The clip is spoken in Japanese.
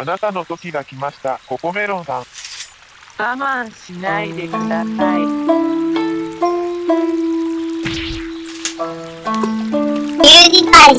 あなたの時が来ました、ココメロンさん。我慢しないでください。ミュージカル